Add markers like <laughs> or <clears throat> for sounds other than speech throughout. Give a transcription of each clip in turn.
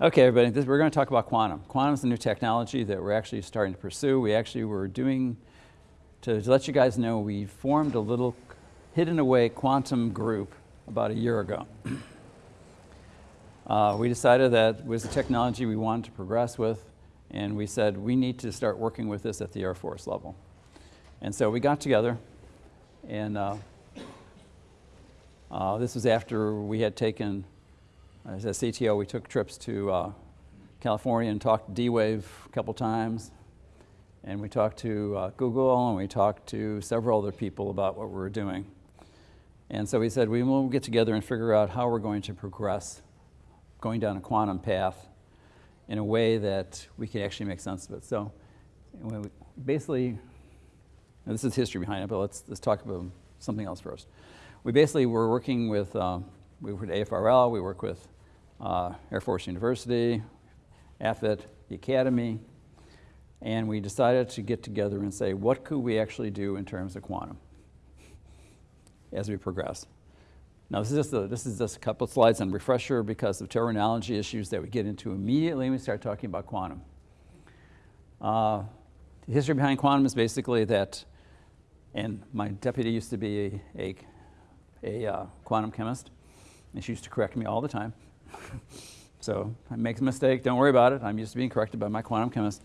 Okay, everybody, this, we're going to talk about quantum. Quantum is a new technology that we're actually starting to pursue. We actually were doing, to, to let you guys know, we formed a little hidden away quantum group about a year ago. <clears throat> uh, we decided that was the technology we wanted to progress with, and we said we need to start working with this at the Air Force level. And so we got together, and uh, uh, this was after we had taken as a CTO, we took trips to uh, California and talked to D-Wave a couple times. And we talked to uh, Google and we talked to several other people about what we were doing. And so we said, we will get together and figure out how we're going to progress going down a quantum path in a way that we can actually make sense of it. So we basically, this is history behind it, but let's, let's talk about something else first. We basically were working with, um, we work with AFRL, we work with uh, Air Force University, AFIT, the Academy, and we decided to get together and say, what could we actually do in terms of quantum as we progress? Now this is just a, this is just a couple of slides on refresher because of terminology issues that we get into immediately when we start talking about quantum. Uh, the history behind quantum is basically that, and my deputy used to be a, a, a uh, quantum chemist, and she used to correct me all the time. <laughs> so I make a mistake, don't worry about it. I'm used to being corrected by my quantum chemist.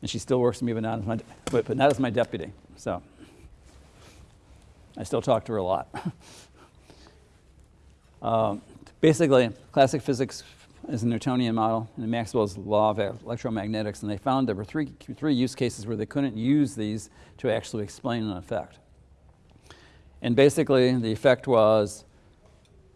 And she still works for me, but not as my, but, but not as my deputy. So I still talk to her a lot. <laughs> um, basically, classic physics is a Newtonian model and Maxwell's law of electromagnetics, and they found there were three, three use cases where they couldn't use these to actually explain an effect. And basically, the effect was,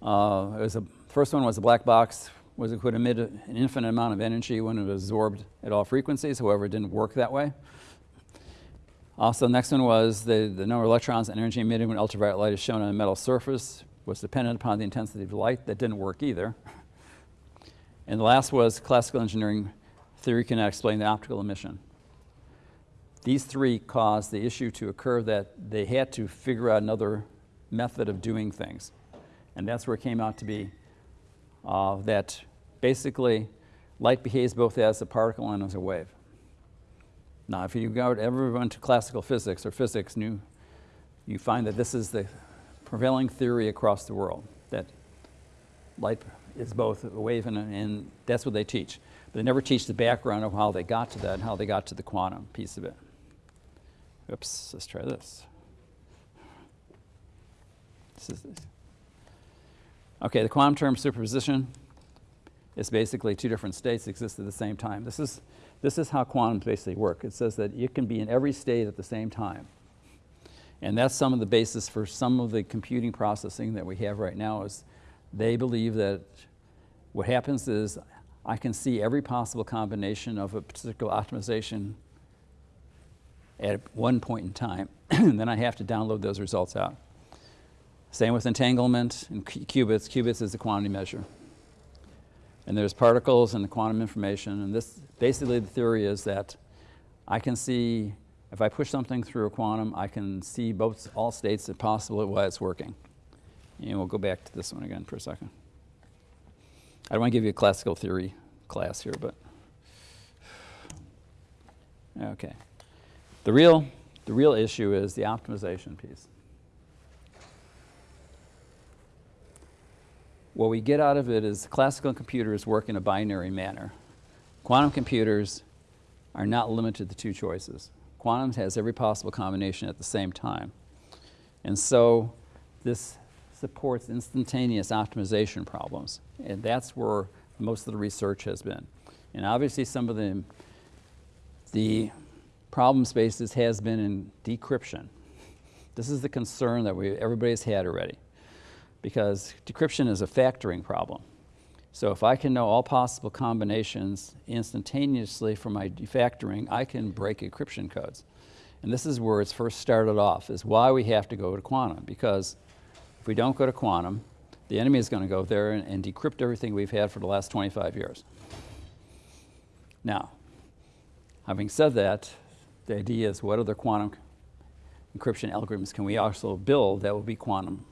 uh, it was a First one was a black box, was it could emit an infinite amount of energy when it was absorbed at all frequencies, however it didn't work that way. Also, the next one was the, the number of electrons and energy emitted when ultraviolet light is shown on a metal surface was dependent upon the intensity of light. That didn't work either. <laughs> And the last was classical engineering theory cannot explain the optical emission. These three caused the issue to occur that they had to figure out another method of doing things. And that's where it came out to be uh, that basically light behaves both as a particle and as a wave. Now, if you go ever went to classical physics or physics, new, you find that this is the prevailing theory across the world, that light is both a wave and, a, and that's what they teach. But they never teach the background of how they got to that and how they got to the quantum piece of it. Oops, let's try this. This is this. Okay, the quantum term superposition is basically two different states exist at the same time. This is, this is how quantum basically work. It says that you can be in every state at the same time. And that's some of the basis for some of the computing processing that we have right now is they believe that what happens is I can see every possible combination of a particular optimization at one point in time, <clears throat> and then I have to download those results out. Same with entanglement and qubits. Qubits is a quantity measure. And there's particles and the quantum information, and this, basically the theory is that I can see, if I push something through a quantum, I can see both, all states that possible while it's working. And we'll go back to this one again for a second. I don't want to give you a classical theory class here, but, <sighs> okay. The real, the real issue is the optimization piece. What we get out of it is classical computers work in a binary manner. Quantum computers are not limited to two choices. Quantum has every possible combination at the same time. And so this supports instantaneous optimization problems. And that's where most of the research has been. And obviously some of the, the problem spaces has been in decryption. This is the concern that we, everybody's had already because decryption is a factoring problem. So if I can know all possible combinations instantaneously for my defactoring, I can break encryption codes. And this is where it's first started off, is why we have to go to quantum, because if we don't go to quantum, the enemy is going to go there and, and decrypt everything we've had for the last 25 years. Now, having said that, the idea is what other quantum encryption algorithms can we also build that will be quantum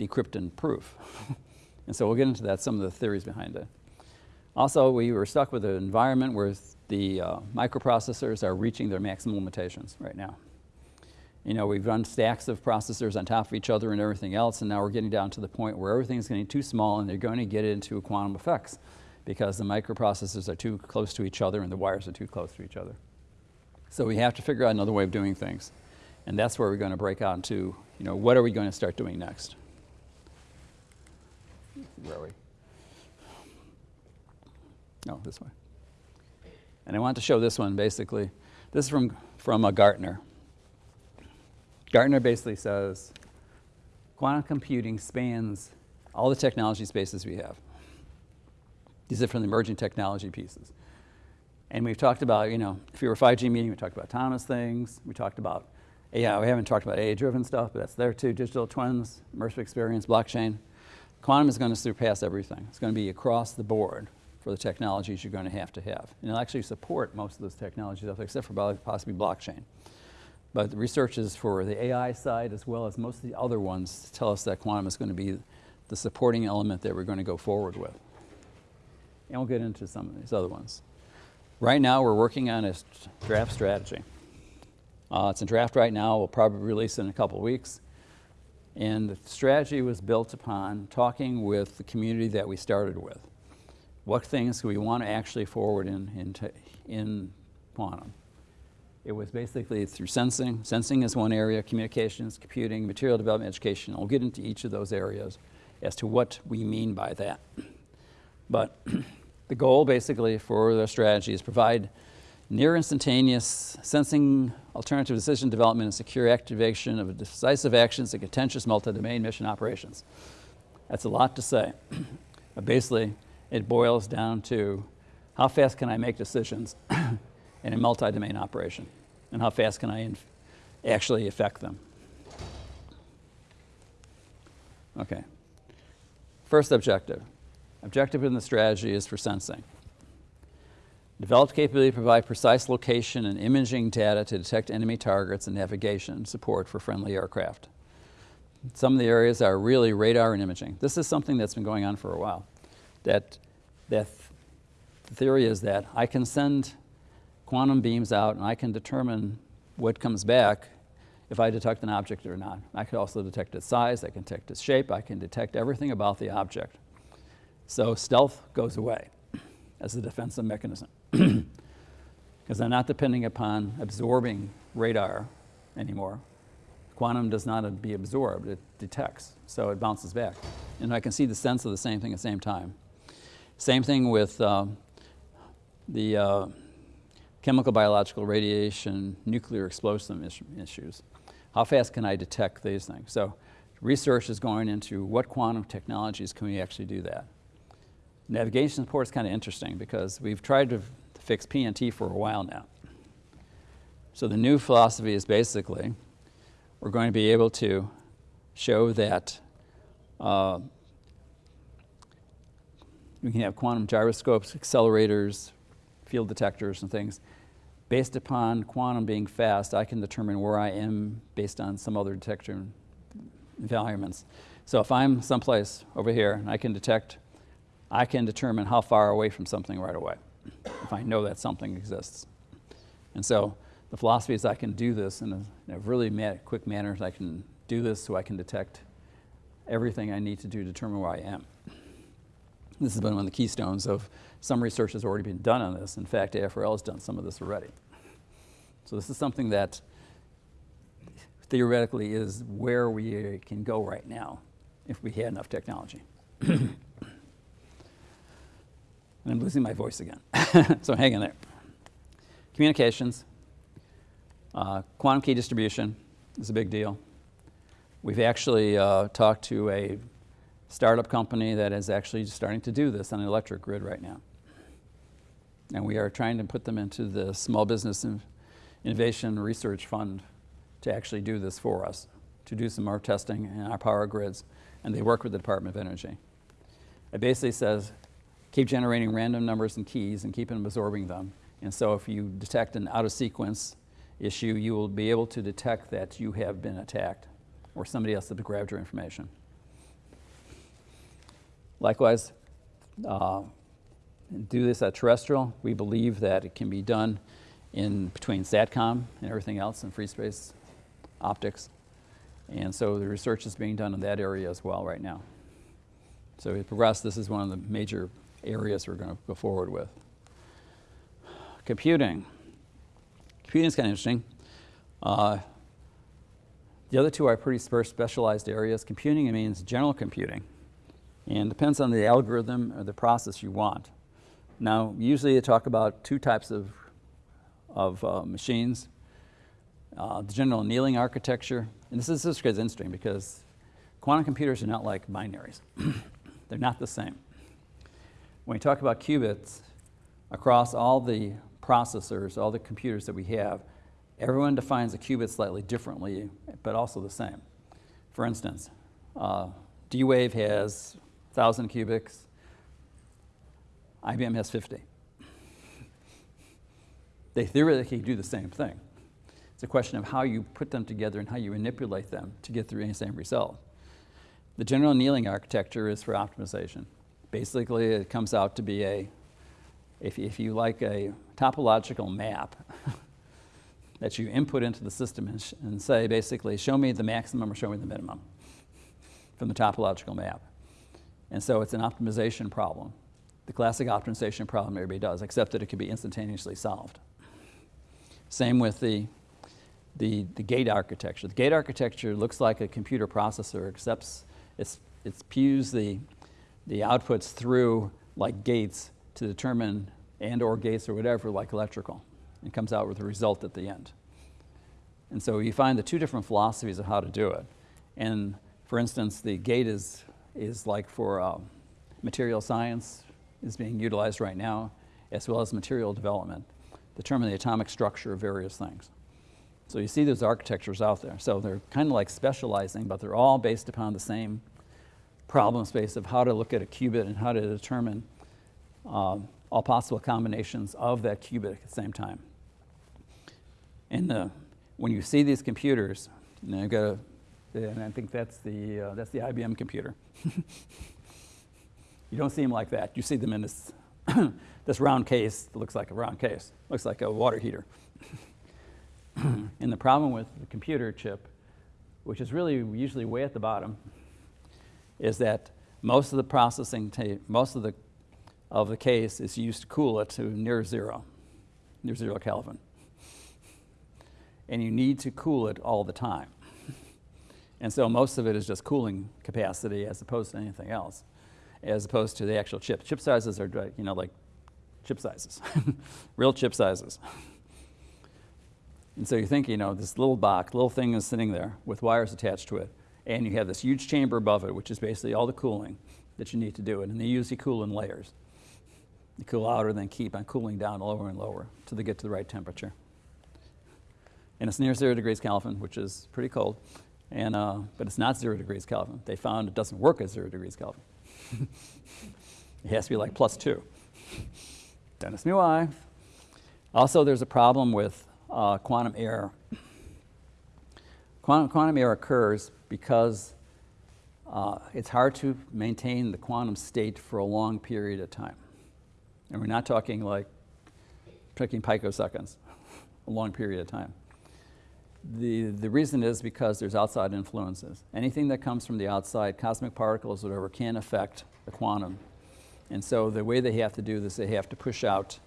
decryption proof. <laughs> and so we'll get into that, some of the theories behind it. Also, we were stuck with an environment where the uh, microprocessors are reaching their maximum limitations right now. You know, we've run stacks of processors on top of each other and everything else, and now we're getting down to the point where everything's getting too small and they're going to get into quantum effects because the microprocessors are too close to each other and the wires are too close to each other. So we have to figure out another way of doing things. And that's where we're going to break out into, you know, what are we going to start doing next? Where are we? No, this way. And I want to show this one basically. This is from, from a Gartner. Gartner basically says quantum computing spans all the technology spaces we have. These are from the emerging technology pieces. And we've talked about, you know, if you were a 5G meeting, we talked about autonomous things. We talked about AI. We haven't talked about AI-driven stuff, but that's there too. Digital twins, immersive experience, blockchain. Quantum is going to surpass everything. It's going to be across the board for the technologies you're going to have to have. And it'll actually support most of those technologies except for possibly blockchain. But the research is for the AI side as well as most of the other ones tell us that quantum is going to be the supporting element that we're going to go forward with. And we'll get into some of these other ones. Right now, we're working on a draft strategy. Uh, it's in draft right now. We'll probably release it in a couple of weeks. And the strategy was built upon talking with the community that we started with. What things do we want to actually forward in, in, in quantum? It was basically through sensing. Sensing is one area, communications, computing, material development, education. I'll get into each of those areas as to what we mean by that. But <clears throat> the goal basically for the strategy is provide near instantaneous sensing, alternative decision development, and secure activation of decisive actions in contentious multi-domain mission operations. That's a lot to say. <clears throat> but basically, it boils down to how fast can I make decisions <clears throat> in a multi-domain operation? And how fast can I actually affect them? Okay. First objective. Objective in the strategy is for sensing. Developed capability to provide precise location and imaging data to detect enemy targets and navigation support for friendly aircraft. Some of the areas are really radar and imaging. This is something that's been going on for a while. That, that the theory is that I can send quantum beams out and I can determine what comes back if I detect an object or not. I can also detect its size, I can detect its shape, I can detect everything about the object. So stealth goes away as a defensive mechanism. <clears throat> Because I'm not depending upon absorbing radar anymore. Quantum does not be absorbed, it detects, so it bounces back. And I can see the sense of the same thing at the same time. Same thing with uh, the uh, chemical, biological, radiation, nuclear explosive issues. How fast can I detect these things? So research is going into what quantum technologies can we actually do that. Navigation support is kind of interesting because we've tried to fix PNT for a while now. So the new philosophy is basically we're going to be able to show that uh, we can have quantum gyroscopes, accelerators, field detectors and things. Based upon quantum being fast, I can determine where I am based on some other detection environments. So if I'm someplace over here and I can detect, I can determine how far away from something right away, if I know that something exists. And so the philosophy is I can do this in a, in a really quick manner. I can do this so I can detect everything I need to do to determine where I am. This has been one of the keystones of some research has already been done on this. In fact, AFRL has done some of this already. So this is something that theoretically is where we can go right now if we had enough technology. <clears throat> and I'm losing my voice again, <laughs> so hang in there. Communications, uh, quantum key distribution is a big deal. We've actually uh, talked to a startup company that is actually starting to do this on an electric grid right now. And we are trying to put them into the Small Business Innovation Research Fund to actually do this for us, to do some more testing in our power grids. And they work with the Department of Energy. It basically says, keep generating random numbers and keys and keep absorbing them. And so if you detect an out of sequence issue, you will be able to detect that you have been attacked or somebody else has grabbed your information. Likewise, uh, do this at terrestrial. We believe that it can be done in between SATCOM and everything else in free space optics. And so the research is being done in that area as well right now. So we progress, this is one of the major areas we're going to go forward with. Computing. Computing is kind of interesting. Uh, the other two are pretty specialized areas. Computing means general computing and depends on the algorithm or the process you want. Now, usually they talk about two types of, of uh, machines. Uh, the general annealing architecture, and this is, this is interesting because quantum computers are not like binaries. <clears throat> They're not the same. When we talk about qubits, across all the processors, all the computers that we have, everyone defines a qubit slightly differently, but also the same. For instance, uh, D-Wave has 1,000 qubits. IBM has 50. <laughs> They theoretically do the same thing. It's a question of how you put them together and how you manipulate them to get the same result. The general annealing architecture is for optimization. Basically, it comes out to be a, if, if you like a topological map <laughs> that you input into the system and, and say, basically, show me the maximum or show me the minimum from the topological map. And so it's an optimization problem. The classic optimization problem everybody does, except that it can be instantaneously solved. Same with the, the, the gate architecture. The gate architecture looks like a computer processor, except it's, it pews the, the outputs through like gates to determine, and or gates or whatever, like electrical. It comes out with a result at the end. And so you find the two different philosophies of how to do it. And for instance, the gate is is like for uh, material science is being utilized right now, as well as material development, determine the atomic structure of various things. So you see those architectures out there. So they're kind of like specializing, but they're all based upon the same problem space of how to look at a qubit and how to determine uh, all possible combinations of that qubit at the same time. And the, when you see these computers, you've got a and I think that's the, uh, that's the IBM computer. <laughs> you don't see them like that. You see them in this, <coughs> this round case that looks like a round case, looks like a water heater. <coughs> and the problem with the computer chip, which is really usually way at the bottom, is that most of the processing, most of the, of the case is used to cool it to near zero, near zero Kelvin. And you need to cool it all the time. And so most of it is just cooling capacity as opposed to anything else, as opposed to the actual chip. Chip sizes are, you know, like chip sizes, <laughs> real chip sizes. And so you think, you know, this little box, little thing is sitting there with wires attached to it, and you have this huge chamber above it, which is basically all the cooling that you need to do it. And they usually cool in layers. You cool outer, then keep on cooling down lower and lower until they get to the right temperature. And it's near zero degrees Kelvin, which is pretty cold. And, uh, but it's not zero degrees Kelvin. They found it doesn't work at zero degrees Kelvin. <laughs> it has to be like plus two. Dennis knew why. Also, there's a problem with uh, quantum error. Quantum, quantum error occurs because uh, it's hard to maintain the quantum state for a long period of time. And we're not talking like talking picoseconds, a long period of time. The, the reason is because there's outside influences. Anything that comes from the outside, cosmic particles, whatever, can affect the quantum. And so the way they have to do this, they have to push out.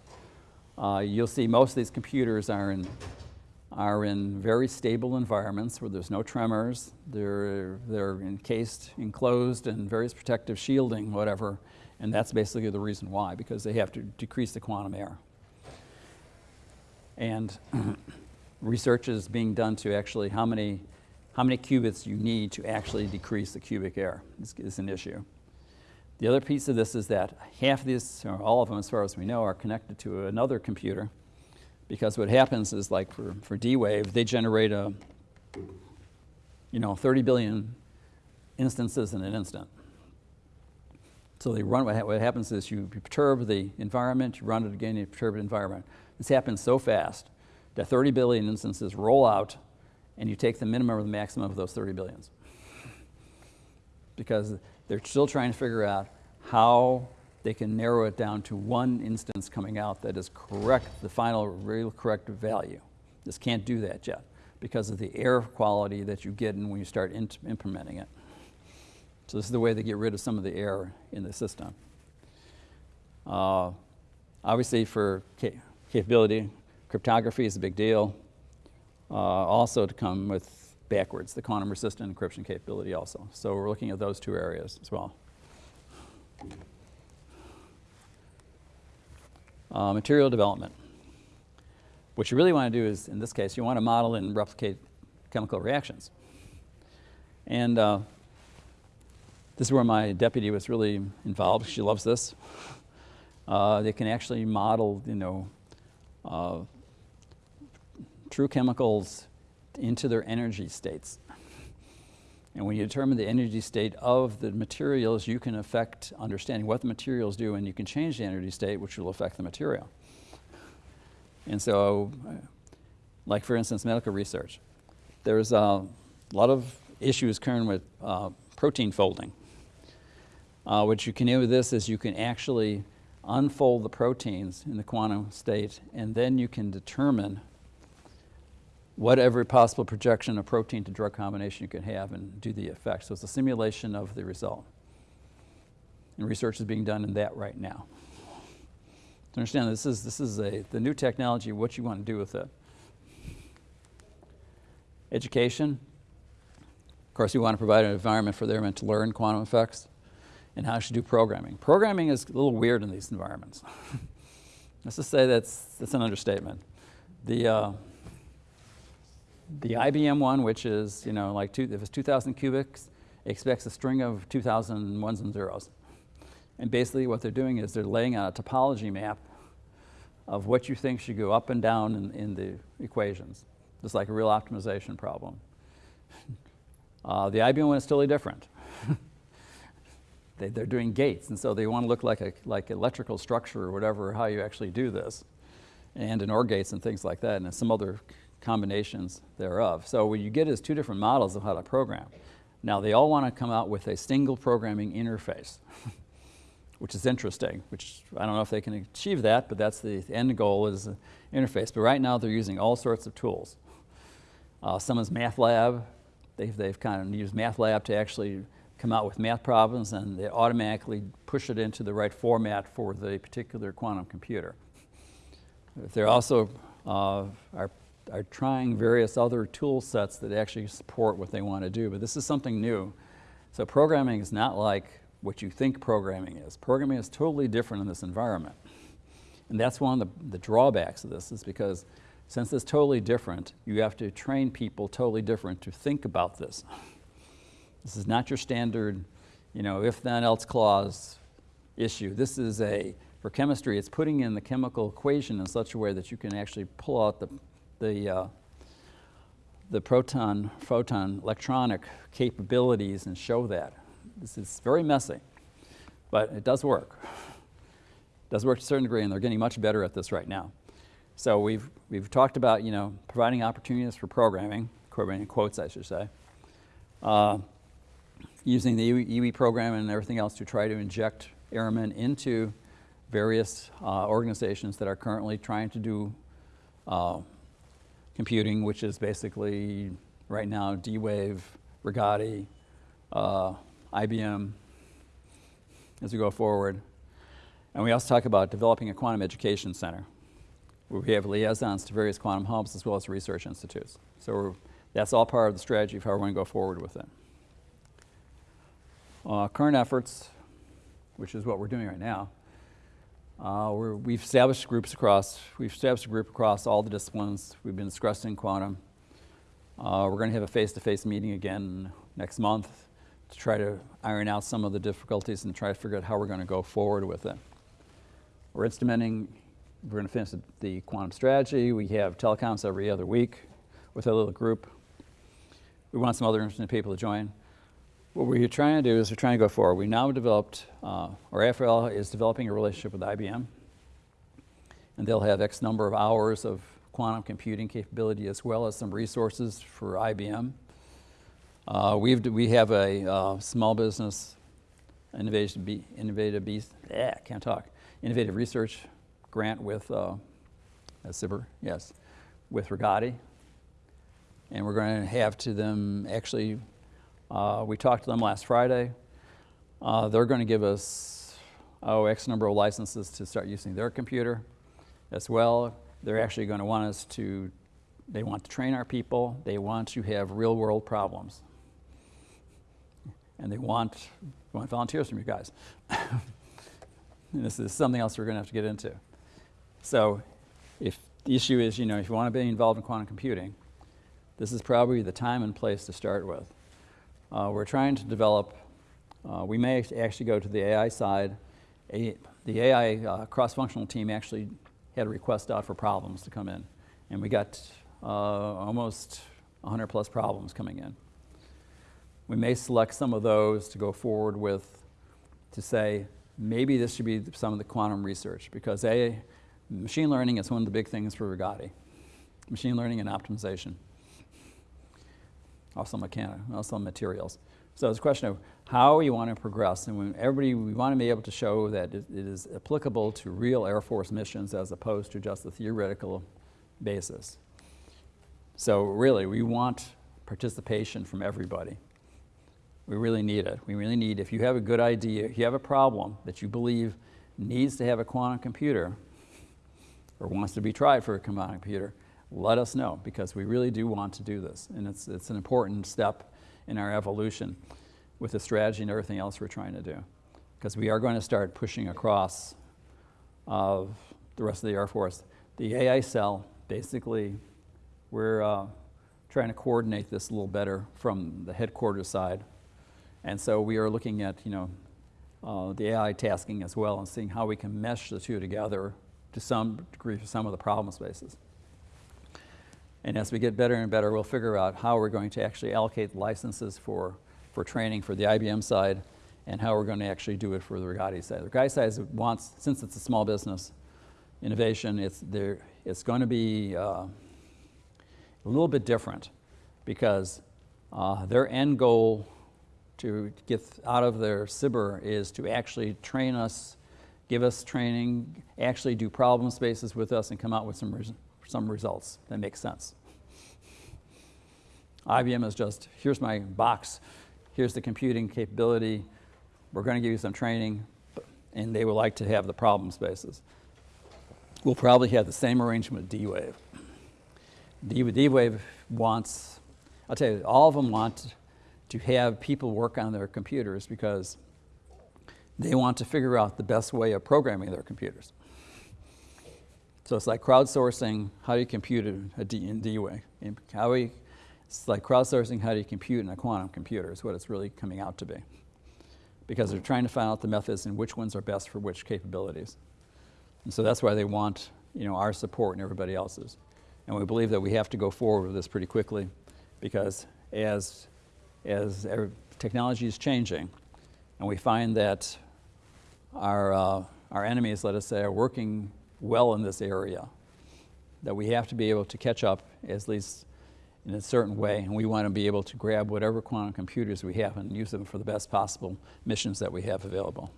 Uh, you'll see most of these computers are in, are in very stable environments where there's no tremors. They're, they're encased, enclosed in various protective shielding, whatever. And that's basically the reason why, because they have to decrease the quantum error. And <clears throat> research is being done to actually how many, how many qubits you need to actually decrease the qubit error is, is an issue. The other piece of this is that half of these, or all of them as far as we know, are connected to another computer because what happens is like for, for D-Wave, they generate a, you know, 30 billion instances in an instant. So they run, what, what happens is you perturb the environment, you run it again, you perturb the environment. This happens so fast that 30 billion instances roll out and you take the minimum or the maximum of those 30 billions. because they're still trying to figure out how they can narrow it down to one instance coming out that is correct, the final real correct value. This can't do that yet because of the error quality that you get when you start implementing it. So this is the way they get rid of some of the error in the system. Uh, obviously for capability, cryptography is a big deal. Uh, also to come with backwards, the quantum resistant encryption capability also. So we're looking at those two areas as well. Uh, material development. What you really want to do is, in this case, you want to model and replicate chemical reactions. And uh, this is where my deputy was really involved. She loves this. Uh, they can actually model, you know, uh, true chemicals into their energy states. And when you determine the energy state of the materials, you can affect understanding what the materials do and you can change the energy state which will affect the material. And so, like for instance, medical research. There's a lot of issues current with uh, protein folding. Uh, what you can do with this is you can actually unfold the proteins in the quantum state and then you can determine whatever possible projection of protein to drug combination you can have and do the effect. So it's a simulation of the result. And research is being done in that right now. To understand this is, this is a, the new technology, what you want to do with it. Education. Of course, you want to provide an environment for them to learn quantum effects and how to do programming. Programming is a little weird in these environments. <laughs> Let's just say that's, that's an understatement. The, uh, the IBM one, which is, you know, like two, if it's 2,000 qubits, expects a string of 2,000 ones and zeros. And basically what they're doing is they're laying out a topology map of what you think should go up and down in, in the equations. It's like a real optimization problem. <laughs> Uh, the IBM one is totally different. <laughs> they, are doing gates, and so they want to look like a like electrical structure or whatever, how you actually do this, and in OR gates and things like that, and some other combinations thereof. So what you get is two different models of how to program. Now they all want to come out with a single programming interface. <laughs> which is interesting, which I don't know if they can achieve that, but that's the end goal is an interface. But right now they're using all sorts of tools. Uh, some is MATLAB. They've, they've kind of used MATLAB to actually come out with math problems and they automatically push it into the right format for the particular quantum computer. They're also uh, are, are trying various other tool sets that actually support what they want to do, but this is something new. So programming is not like what you think programming is. Programming is totally different in this environment. And that's one of the, the drawbacks of this is because since it's totally different, you have to train people totally different to think about this. This is not your standard, you know, if then else clause issue. This is a, for chemistry, it's putting in the chemical equation in such a way that you can actually pull out the, the, uh, the proton, photon electronic capabilities and show that. This is very messy, but it does work. It does work to a certain degree, and they're getting much better at this right now. So we've, we've talked about, you know, providing opportunities for programming, programming quotes, I should say, uh, using the EWE program and everything else to try to inject airmen into various uh, organizations that are currently trying to do uh, computing, which is basically right now D-Wave, Rigetti, uh, IBM as we go forward. And we also talk about developing a quantum education center where we have liaisons to various quantum hubs as well as research institutes. So that's all part of the strategy of how we're going to go forward with it. Uh, current efforts, which is what we're doing right now, uh, we have established groups across, we've established a group across all the disciplines. We've been discussing quantum. Uh, we're going to have a face-to-face -face meeting again next month to try to iron out some of the difficulties and try to figure out how we're going to go forward with it. We're instrumenting, we're going to finish the quantum strategy. We have telecoms every other week with a little group. We want some other interesting people to join. What we're trying to do is we're trying to go forward. We now developed, uh, or AFRL is developing a relationship with IBM. And they'll have X number of hours of quantum computing capability as well as some resources for IBM. Uh, we've, we have a uh, small business innovative, be, innovative, be, yeah, can't talk, innovative research grant with uh, SBIR, yes, with Rigetti. And we're going to have to them, actually, uh, we talked to them last Friday. Uh, they're going to give us, oh, X number of licenses to start using their computer as well. They're actually going to want us to, they want to train our people. They want to have real world problems. And they want, want volunteers from you guys. and <laughs> this is something else we're going to have to get into. So if the issue is, you know, if you want to be involved in quantum computing, this is probably the time and place to start with. Uh, we're trying to develop, uh, we may actually go to the AI side. A, the AI uh, cross-functional team actually had a request out for problems to come in. And we got uh, almost 100 plus problems coming in. We may select some of those to go forward with to say, maybe this should be some of the quantum research because A, machine learning is one of the big things for Rigetti. Machine learning and optimization. Also mechanic, also materials. So it's a question of how you want to progress. And when everybody, we want to be able to show that it, it is applicable to real Air Force missions as opposed to just a theoretical basis. So really, we want participation from everybody. We really need it. We really need, if you have a good idea, if you have a problem that you believe needs to have a quantum computer or wants to be tried for a quantum computer, let us know because we really do want to do this. And it's, it's an important step in our evolution with the strategy and everything else we're trying to do. Because we are going to start pushing across of the rest of the Air Force. The AI cell, basically, we're uh, trying to coordinate this a little better from the headquarters side. And so we are looking at, you know, uh, the AI tasking as well and seeing how we can mesh the two together to some degree for some of the problem spaces. And as we get better and better, we'll figure out how we're going to actually allocate licenses for, for training for the IBM side and how we're going to actually do it for the Rigetti side. The Rigetti side wants, since it's a small business, innovation, it's, there, it's going to be uh, a little bit different because uh, their end goal to get out of their SBIR is to actually train us, give us training, actually do problem spaces with us and come out with some some results that make sense. IBM is just, here's my box, here's the computing capability, we're going to give you some training, and they would like to have the problem spaces. We'll probably have the same arrangement with D-Wave. D-Wave wants, I'll tell you, all of them want to have people work on their computers because they want to figure out the best way of programming their computers. So it's like crowdsourcing how you compute a D in D way. How we, it's like crowdsourcing how do you compute in a quantum computer is what it's really coming out to be. Because they're trying to find out the methods and which ones are best for which capabilities. And so that's why they want you know, our support and everybody else's. And we believe that we have to go forward with this pretty quickly because as, as technology is changing and we find that our, uh, our enemies, let us say, are working well in this area, that we have to be able to catch up at least in a certain way, and we want to be able to grab whatever quantum computers we have and use them for the best possible missions that we have available.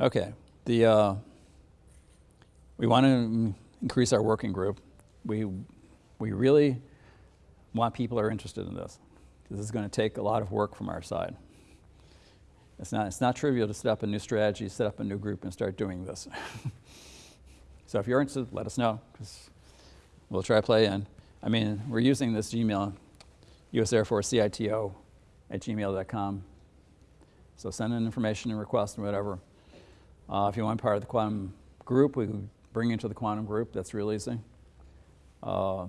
Okay, the, uh, we want to increase our working group. We, we really want people who are interested in this. This is going to take a lot of work from our side. It's not, it's not trivial to set up a new strategy, set up a new group, and start doing this. <laughs> so if you're interested, let us know, because we'll try to play in. I mean, we're using this Gmail, US Air Force CITO at gmail.com. So send in information and request and whatever. Uh, if you want part of the quantum group, we can bring you to the quantum group. That's real easy. Uh,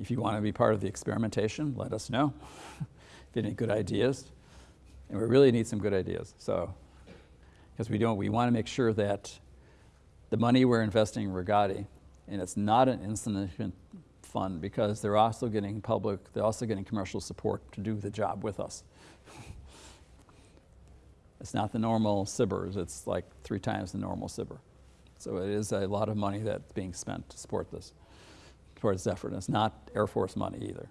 if you want to be part of the experimentation, let us know. <laughs> if you have any good ideas. And we really need some good ideas. So, because we don't, we want to make sure that the money we're investing in Rigetti, and it's not an insignificant fund because they're also getting public, they're also getting commercial support to do the job with us. <laughs> it's not the normal SBIRs, it's like three times the normal SBIR. So it is a lot of money that's being spent to support this, this effort. And it's not Air Force money either.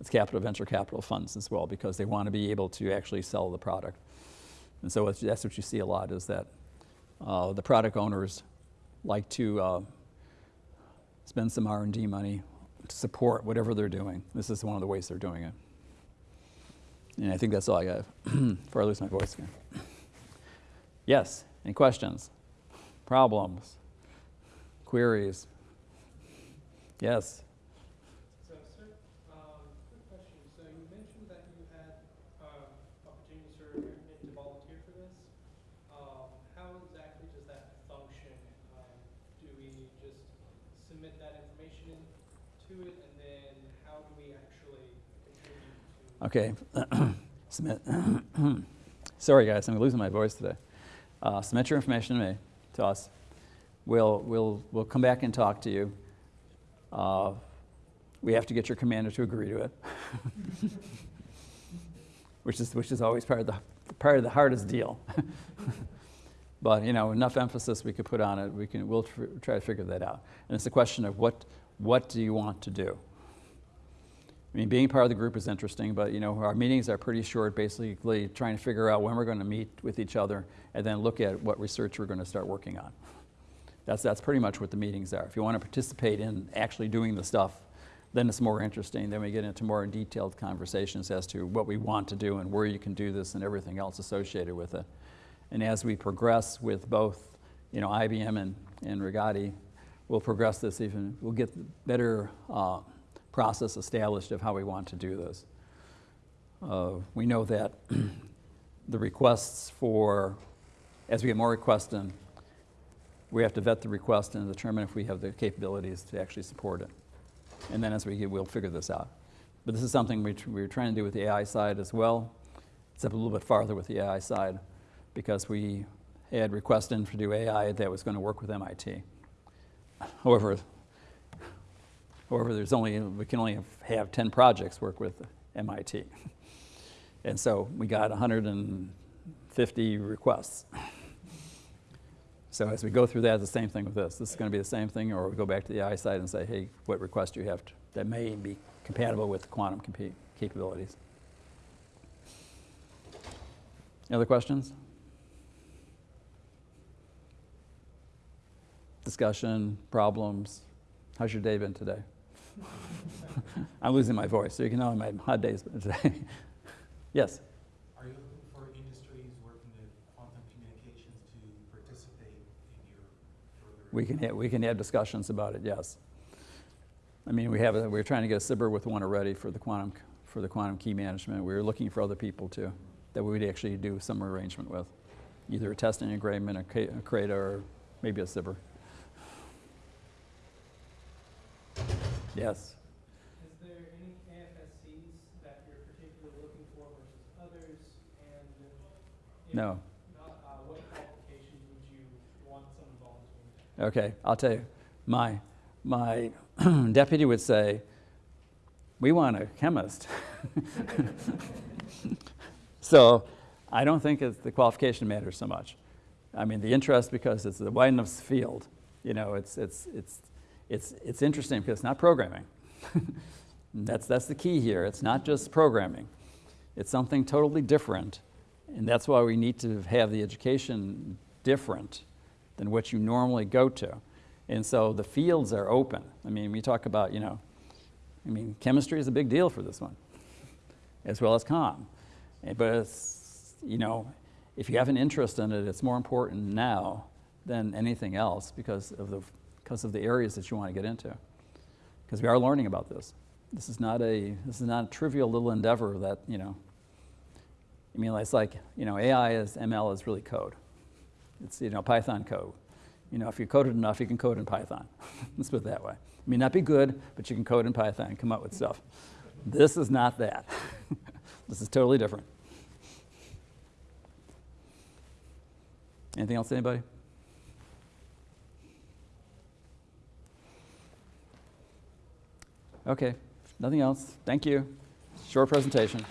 It's capital venture capital funds as well because they want to be able to actually sell the product. And so that's what you see a lot is that uh, the product owners like to uh, spend some R&D money to support whatever they're doing. This is one of the ways they're doing it. And I think that's all I got <clears throat> before I lose my voice again. Yes, any questions? Problems? Queries? Yes? So, sir, um, quick question. So you mentioned that you had, um, opportunities for women to volunteer for this. Um, how exactly does that function? Um, do we just submit that information to it, and then how do we actually contribute to? Okay. <clears throat> <clears throat> Sorry, guys, I'm losing my voice today. Uh, submit your information to me, to us. We'll, we'll, we'll come back and talk to you. Uh, we have to get your commander to agree to it, <laughs> which is, which is always part of the, part of the hardest deal. <laughs> but you know, enough emphasis we could put on it, we can, we'll tr- try to figure that out. And it's a question of what, what do you want to do? I mean, being part of the group is interesting, but you know, our meetings are pretty short, basically trying to figure out when we're going to meet with each other and then look at what research we're going to start working on. That's, that's pretty much what the meetings are. If you want to participate in actually doing the stuff, then it's more interesting. Then we get into more detailed conversations as to what we want to do and where you can do this and everything else associated with it. And as we progress with both, you know, IBM and, and Rigetti, we'll progress this even, we'll get better uh, process established of how we want to do this. Uh, we know that <clears throat> the requests for, as we get more requests in, we have to vet the request and determine if we have the capabilities to actually support it. And then as we get, we'll figure this out. But this is something we tr- we're trying to do with the AI side as well, except a little bit farther with the AI side, because we had requests in to do AI that was going to work with MIT. However, However, there's only, we can only have 10 projects work with MIT. <laughs> And so we got 150 requests. So as we go through that, the same thing with this. This is going to be the same thing, or we go back to the side and say, hey, what request do you have to, that may be compatible with quantum capabilities? Any other questions? Discussion, problems? How's your day been today? <laughs> I'm losing my voice, so you can know my hot days <laughs> today. yes? Are you looking for industries working with quantum communications to participate in your further? We can, ha- we can have discussions about it, yes. I mean, we have, a, we're trying to get a SBIR with one already for the quantum, for the quantum key management. We were looking for other people too, that we would actually do some arrangement with. Either a testing agreement, a CRADA, or maybe a SBIR. Yes? Is there any AFSCs that you're particularly looking for versus others? And if No. not, uh, what qualifications would you want someone volunteering? Okay, I'll tell you. My, my <clears throat> deputy would say, we want a chemist. <laughs> so I don't think it's the qualification matters so much. I mean, the interest because it's a wide enough field. You know, it's, it's, it's, it's, it's interesting because it's not programming. <laughs> that's, that's the key here. It's not just programming. It's something totally different. And that's why we need to have the education different than what you normally go to. And so the fields are open. I mean, we talk about, you know, I mean, chemistry is a big deal for this one, as well as com. Eh, But it's, you know, if you have an interest in it, it's more important now than anything else because of the, because of the areas that you want to get into. Because we are learning about this. This is not a, this is not a trivial little endeavor that, you know, I mean, it's like, you know, AI is, ML is really code. It's, you know, Python code. You know, if you code it enough, you can code in Python. <laughs> Let's put it that way. It may not be good, but you can code in Python and come up with stuff. This is not that. <laughs> this is totally different. Anything else, anybody? Okay, nothing else. Thank you. Short presentation.